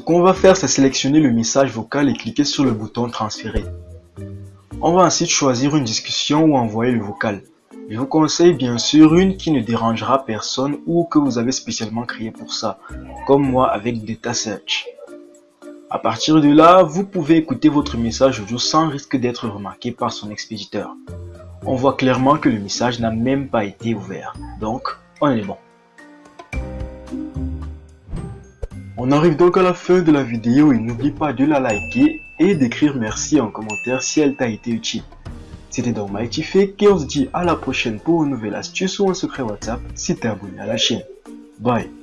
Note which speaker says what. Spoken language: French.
Speaker 1: qu'on va faire, c'est sélectionner le message vocal et cliquer sur le bouton transférer. On va ensuite choisir une discussion ou envoyer le vocal. Je vous conseille bien sûr une qui ne dérangera personne ou que vous avez spécialement créé pour ça, comme moi avec Data Search. À partir de là, vous pouvez écouter votre message audio sans risque d'être remarqué par son expéditeur. On voit clairement que le message n'a même pas été ouvert, donc on est bon. On arrive donc à la fin de la vidéo et n'oublie pas de la liker et d'écrire merci en commentaire si elle t'a été utile. C'était donc Mighty Fake et on se dit à la prochaine pour une nouvelle astuce ou un secret WhatsApp si t'es abonné à la chaîne. Bye